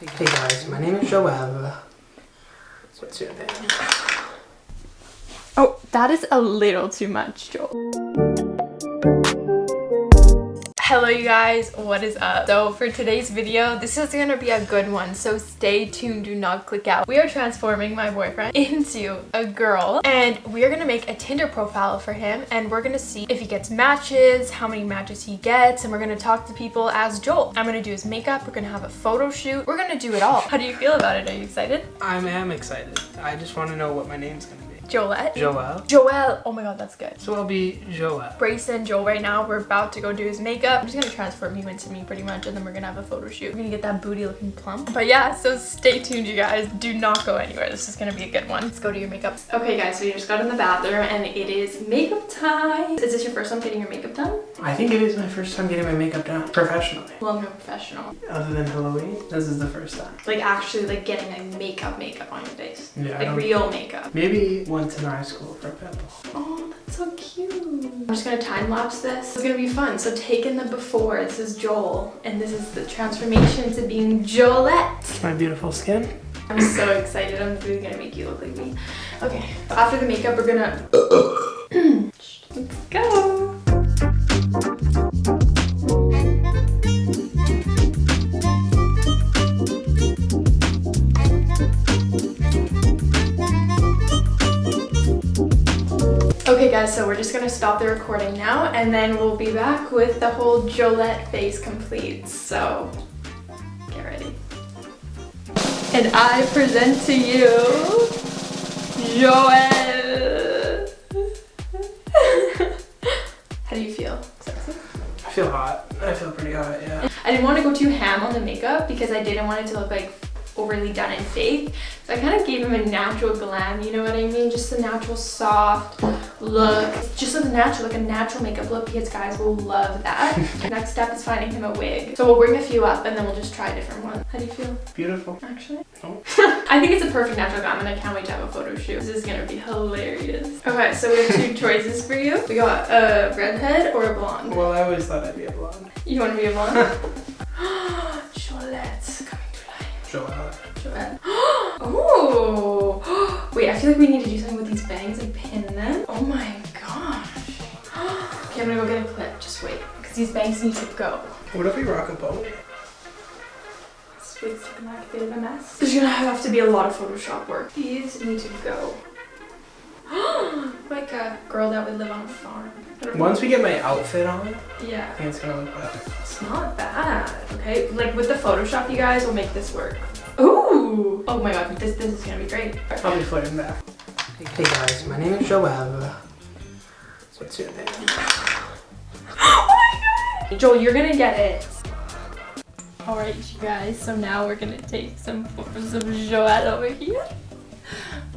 Hey guys, my name is Joel. What's your name? Oh, that is a little too much, Joel. Hello you guys, what is up? So for today's video, this is gonna be a good one, so stay tuned, do not click out. We are transforming my boyfriend into a girl and we are gonna make a Tinder profile for him and we're gonna see if he gets matches, how many matches he gets, and we're gonna talk to people as Joel. I'm gonna do his makeup, we're gonna have a photo shoot, we're gonna do it all. How do you feel about it? Are you excited? I am excited. I just want to know what my name's gonna be. Joelette? Joel. Joel! Oh my god, that's good. So I'll be Joel. Brayson, Joel right now. We're about to go do his makeup. I'm just gonna transform you into me pretty much and then we're gonna have a photo shoot. We're gonna get that booty looking plump. But yeah, so stay tuned you guys. Do not go anywhere. This is gonna be a good one. Let's go to your makeup. Okay guys, so we just got in the bathroom and it is makeup time. Is this your first time getting your makeup done? I think it is my first time getting my makeup done professionally. Well, I'm no professional. Other than Halloween, this is the first time. Like actually like getting a makeup makeup on your face. Yeah, Like real makeup. Maybe once in high school for a pimple. Oh, that's so cute. I'm just gonna time lapse this. It's gonna be fun. So take in the before. This is Joel, and this is the transformation to being Joelette. It's my beautiful skin. I'm so excited. I'm really gonna make you look like me. Okay. After the makeup, we're gonna. Let's go. Guys, so we're just gonna stop the recording now and then we'll be back with the whole Jolette face complete. So get ready. And I present to you Joelle. How do you feel? Sexy? I feel hot. I feel pretty hot, yeah. I didn't want to go too ham on the makeup because I didn't want it to look like overly done and fake. So I kind of gave him a natural glam, you know what I mean? Just a natural soft look. Just a natural, like a natural makeup look because guys will love that. Next step is finding him a wig. So we'll bring a few up and then we'll just try different ones. How do you feel? Beautiful. Actually? Oh. I think it's a perfect natural and I can't wait to have a photo shoot. This is gonna be hilarious. Okay, so we have two choices for you. We got a redhead or a blonde. Well, I always thought I'd be a blonde. You want to be a blonde? Jolette coming to life. Joel. Joelle. oh! Wait, I feel like we need to do something with these bangs and them. Oh my gosh. okay, I'm gonna go get a clip. Just wait, because these bangs need to go. What if we rock a boat? This wig's looking like a bit of a mess. There's gonna have to be a lot of Photoshop work. These need to go. like a girl that would live on a farm. I don't know. Once we get my outfit on, Yeah. I think it's gonna look better. It's not bad, okay? Like with the Photoshop, you guys will make this work. Ooh! Oh my god, this, this is gonna be great. I'll be footing back. Hey guys, my name is Joel. What's your name? oh my god! Joel, you're gonna get it. Alright, you guys, so now we're gonna take some photos of Joelle over here.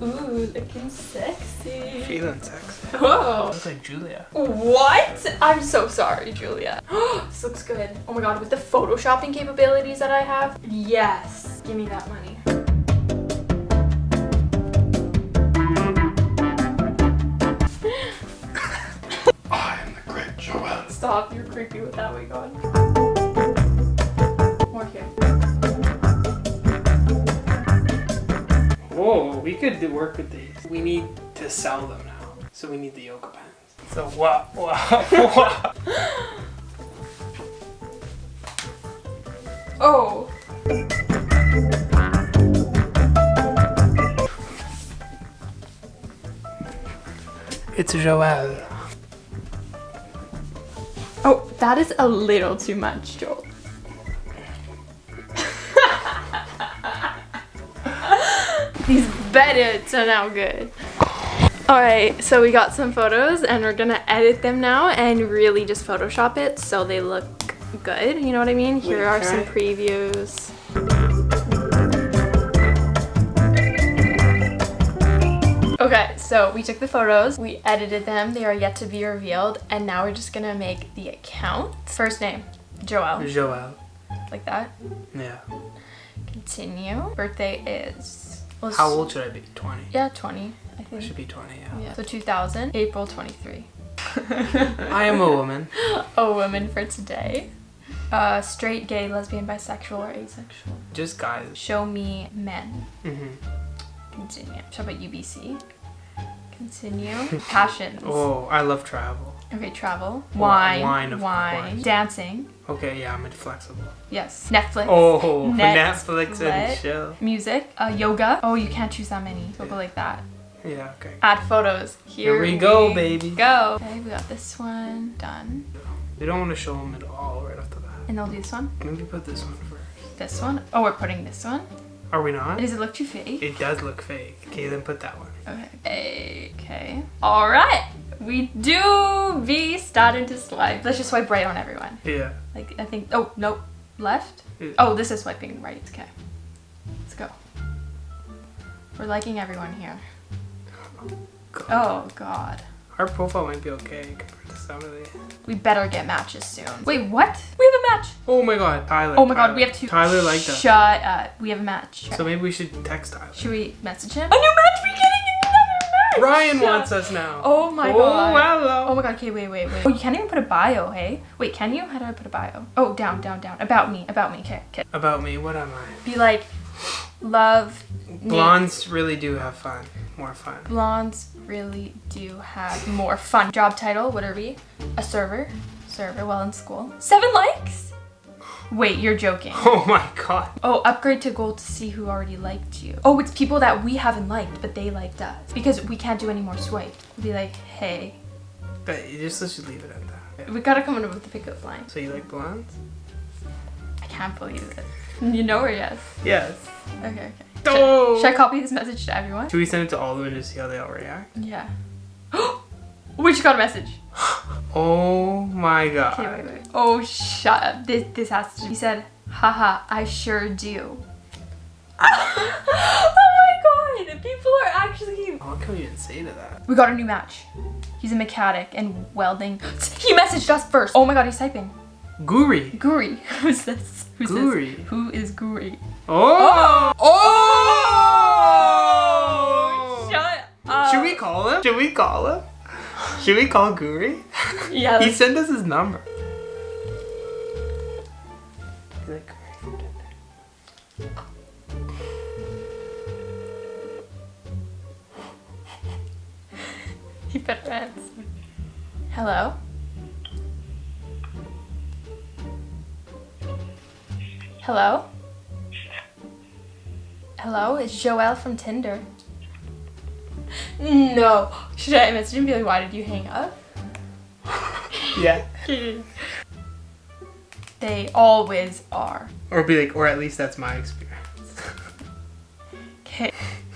Ooh, looking sexy. Feeling sexy. Oh. Looks like Julia. What? I'm so sorry, Julia. this looks good. Oh my god, with the photoshopping capabilities that I have, yes. Give me that money. Creepy with that wig on. More here. Whoa, we could do work with these. We need to sell them now. So we need the yoga pants. So what? What? what? Oh. It's Joel. Oh, that is a little too much, Joel. These better are now good. Alright, so we got some photos and we're gonna edit them now and really just Photoshop it so they look good, you know what I mean? Here are some previews. So we took the photos, we edited them, they are yet to be revealed, and now we're just gonna make the account. First name, Joel, Joel. like that. Yeah. Continue. Birthday is... well, How old should I be? 20. Yeah, 20, I I think. should be 20, yeah. Yeah. So 2000, April 23. I am a woman. a woman for today. Uh, straight, gay, lesbian, bisexual, or asexual. Just guys. Show me men. Mm -hmm. Continue. How about UBC? Continue. Passions. Oh, I love travel. Okay, travel. Wi- Wine. wine, of wine. course. Dancing. Okay, yeah, I'm inflexible. Yes. Netflix. Oh, Netflix. Netflix and chill. Music. Uh, yoga. Oh, you can't choose that many. So go like that. Yeah, okay. Add photos. Here, Here we go, baby. Go. Okay, we got this one done. We don't want to show them at all right off the bat. And I'll do this one. Maybe put this one first. This one. Oh, we're putting this one. Are we not? Does it look too fake? It does look fake. Okay, then put that one. Okay. Okay. All right. We do be starting to swipe. Let's just swipe right on everyone. Yeah. Like I think. Oh nope. Left. Yeah. Oh, this is swiping right. Okay. Let's go. We're liking everyone here. God. Oh God. Our profile might be okay compared to some of the. We better get matches soon. Wait, what? We have a match. Oh my god, Tyler. Oh my God, we have two. Tyler liked us. Shut up. We have a match. So maybe we should text Tyler. Should we message him? A new match. Ryan wants us now. Oh my god. oh, God. hello. Oh my god, okay, wait, wait, wait. Oh, you can't even put a bio, hey? Wait, can you? How do I put a bio? Oh, down, down, down. About me, about me, okay, okay. About me, what am I? Be like, love. Blondes really do have fun. More fun. Blondes really do have more fun. Job title, what are we? A server. Server while in school. Seven likes? Wait, you're joking. Oh my god. Oh, upgrade to gold to see who already liked you. Oh, it's people that we haven't liked, but they liked us. Because we can't do any more swipe. We'll be like, hey, But you just let's just leave it at that. we gotta come up with the pickup line. So you like blondes? I can't believe it. You know or yes? Yes. Okay, okay. Oh. Should I copy this message to everyone? Should we send it to all of them to see how they all react? Yeah. we just got a message. Oh my god. Okay, wait, wait. Oh, shut up. This this has to. He said, haha, I sure do. oh my god! People are actually. What can we even say to that? We got a new match. He's a mechanic and welding. He messaged us first. Oh my god, he's typing. Guri. Guri. Who's this? Who's Guri. this? Who is Guri? Oh! oh. Oh! Shut up. Should we call him? Should we call him? Should we call Guri? Yeah. he sent us his number. He's like, "Guri." He better answer. Hello? Hello? Hello? It's Joelle from Tinder. No. Should I message him and be like, why did you hang up? Yeah. They always are. Or be like, or at least that's my experience. Okay.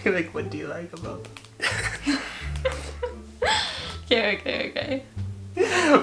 Like, what do you like about? Okay, okay, okay.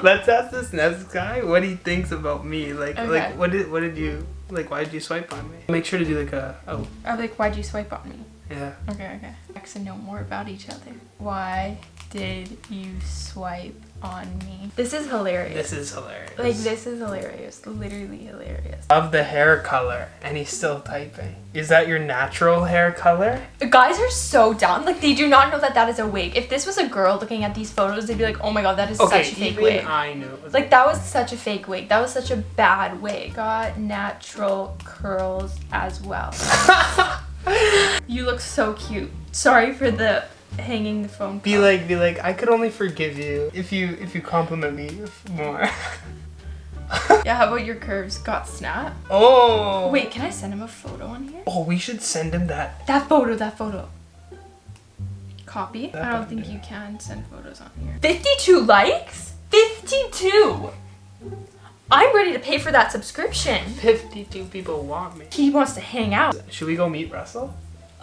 Let's ask this next guy what he thinks about me. Like, Okay. like what did what did you like? Why did you swipe on me? Make sure to do like a oh I'm like, why'd you swipe on me? yeah. Okay, okay. Get to know more about each other. Why did you swipe on me? This is hilarious. This is hilarious. Like this is hilarious. Literally hilarious. of the hair color, and he's still typing. Is that your natural hair color? Guys are so dumb. Like they do not know that that is a wig. If this was a girl looking at these photos, they'd be like, "Oh my god, that is Okay, such a fake wig." I knew. It was Like that was such a fake wig. That was such a bad wig. Got natural curls as well. you look so cute. Sorry for the hanging the phone. be call. like, be like, I could only forgive you if you if you compliment me more. Yeah, how about your curves got snap? oh. Wait, can I send him a photo on here? Oh, we should send him that. That photo, that photo. Copy? That I don't think yeah. you can send photos on here. 52 likes? 52! I'm ready to pay for that subscription. Fifty-two people want me. He wants to hang out. Should we go meet Russell?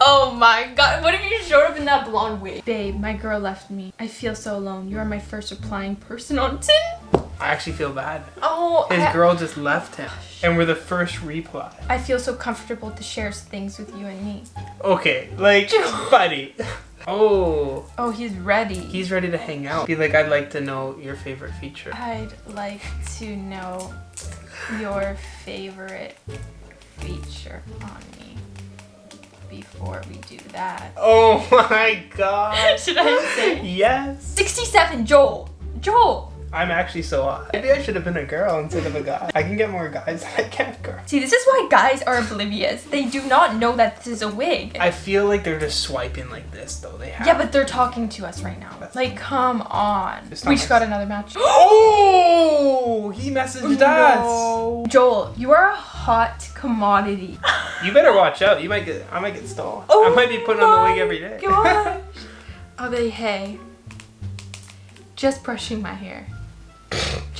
Oh my god, what if you showed up in that blonde wig? Babe, my girl left me. I feel so alone. You are my first replying person on Tinder. I actually feel bad. Oh, His I, girl just left him, and we're the first reply. I feel so comfortable to share things with you and me. Okay, like, buddy. Oh, Oh, he's ready. he's ready to hang out. Be like, I'd like to know your favorite feature. I'd like to know your favorite feature on me before we do that. Oh my god. Should I say? Yes. 67, Joel. Joel. I'm actually so hot. Maybe I should have been a girl instead of a guy. I can get more guys than I can girls. See, this is why guys are oblivious. They do not know that this is a wig. I feel like they're just swiping like this though. They have. yeah, but they're talking to us right now. Like, come on. We just got another match. Oh, he messaged us. Joel, you are a hot commodity. You better watch out. You might get. I might get stolen. Oh I might be putting on the wig my every day. Gosh. Are they hey? Just brushing my hair.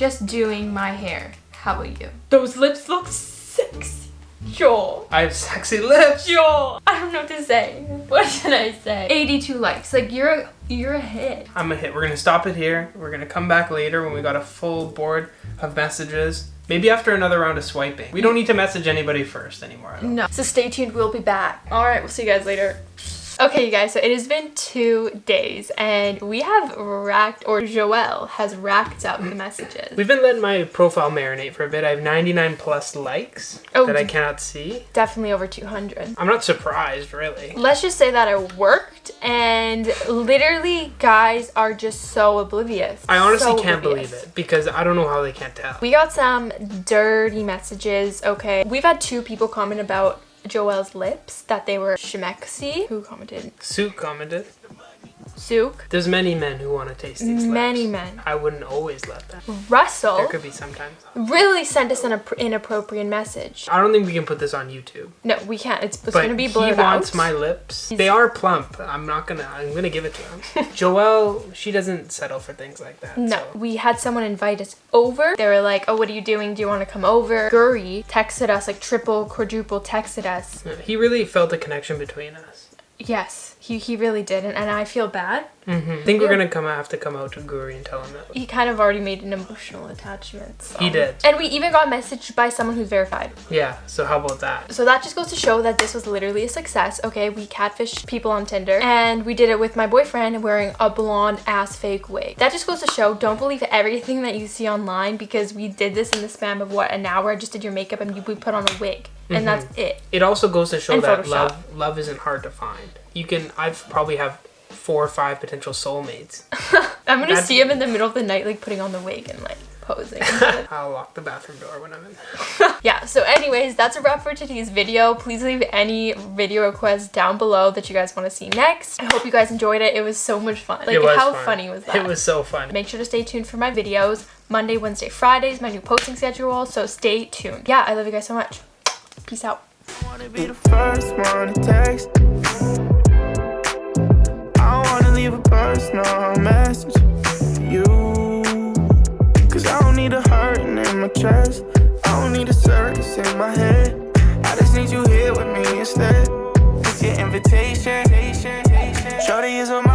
Just doing my hair. How about you? Those lips look sexy. Joel. I have sexy lips. Joel. I don't know what to say. What should I say? 82 likes. Like you're a, you're a hit. I'm a hit. We're gonna stop it here. We're gonna come back later when we got a full board of messages. Maybe after another round of swiping. We don't need to message anybody first anymore. No. So stay tuned. We'll be back. All right. We'll see you guys later. Okay, you guys, so it has been two days and we have racked, or Joelle has racked up the messages. We've been letting my profile marinate for a bit. I have 99 plus likes Oh, that I cannot see. Definitely over 200. I'm not surprised, really. Let's just say that it worked and literally guys are just so oblivious. I honestly So can't oblivious. believe it because I don't know how they can't tell. We got some dirty messages, okay? We've had two people comment about Joelle's lips, that they were shemexy. Who commented? Sue commented. Sook. There's many men who want to taste these Many lips. men. I wouldn't always let them. Russell There could be sometimes. really sent us an inappropriate message. I don't think we can put this on YouTube. No, we can't. It's, it's gonna be he blurred wants out. my lips. They are plump. I'm not gonna. I'm gonna give it to him. Joelle, she doesn't settle for things like that. No, so. we had someone invite us over. They were like, "Oh, what are you doing? Do you want to come over?" Guri texted us, like triple, quadruple texted us. He really felt a connection between us. Yes, he he really did, and, and I feel bad. Mm-hmm. I think we're gonna come have to come out to Guri and tell him that. He kind of already made an emotional attachment. so- He did. And we even got messaged by someone who's verified. Yeah. So how about that? So that just goes to show that this was literally a success. Okay, we catfished people on Tinder and we did it with my boyfriend wearing a blonde ass fake wig. That just goes to show don't believe everything that you see online because we did this in the span of what an hour. I just did your makeup and you we put on a wig. And that's it. It also goes to show And that Photoshop. love love isn't hard to find. You can. I've probably have four or five potential soulmates. I'm gonna That's- see him in the middle of the night like putting on the wig and like posing. I'll lock the bathroom door when I'm in. yeah, so anyways, that's a wrap for today's video. Please leave any video requests down below that you guys want to see next. I hope you guys enjoyed it. It was so much fun. Like how fun. funny was that? It was so fun. Make sure to stay tuned for my videos. Monday, Wednesday, Fridays, my new posting schedule. So stay tuned. Yeah, I love you guys so much. Peace out. Leave a message for you. Cause I don't need a hurting in my chest. I don't need a circus in my head. I just need you here with me instead. It's your invitation. Shorty is a model.